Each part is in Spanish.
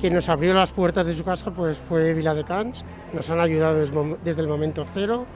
Quien nos abrió las puertas de su casa pues, fue Viladecans, nos han ayudado desde el momento cero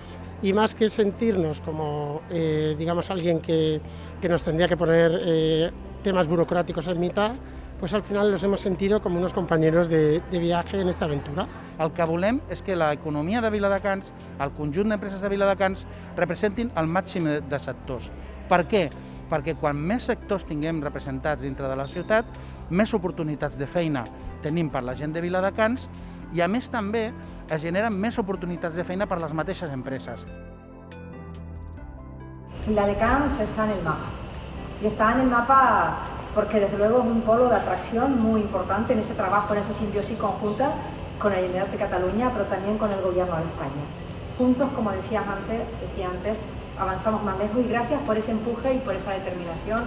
y más que sentirnos como, eh, digamos, alguien que, que, nos tendría que poner eh, temas burocráticos en mitad, pues al final los hemos sentido como unos compañeros de, de viaje en esta aventura. El que volem és que l'economia de Viladecans, el conjunt d'empreses de Viladecans, representin el màxim de sectors. Per què? Perquè quan més sectors tinguem representats dintre de la ciutat, més oportunitats de feina tenim per la gent de Viladecans i a més també es generen més oportunitats de feina per les mateixes empreses. Viladecans está en el mapa y está en el mapa porque desde luego es un polo de muy importante en ese trabajo, en esa simbiosis conjunta con la Generalitat de Cataluña, pero también con el Gobierno de España. Juntos, como decía antes, decía antes, avanzamos más lejos y gracias por ese empuje y por esa determinación.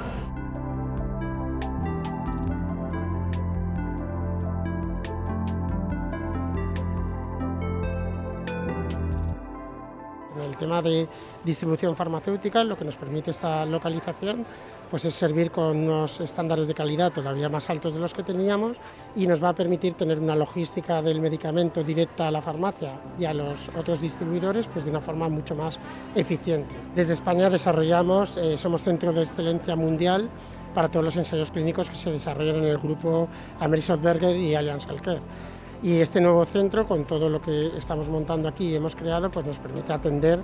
Tema de distribución farmacéutica, lo que nos permite esta localización pues es servir con unos estándares de calidad todavía más altos de los que teníamos y nos va a permitir tener una logística del medicamento directa a la farmacia y a los otros distribuidores pues de una forma mucho más eficiente. Desde España desarrollamos, eh, somos centro de excelencia mundial para todos los ensayos clínicos que se desarrollan en el grupo Amerisoft Berger y Allianz Healthcare. Y este nuevo centro, con todo lo que estamos montando aquí y hemos creado, pues nos permite atender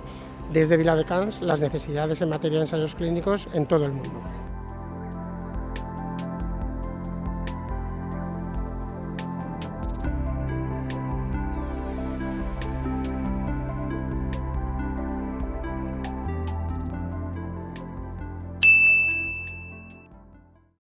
desde Viladecans las necesidades en materia de ensayos clínicos en todo el mundo.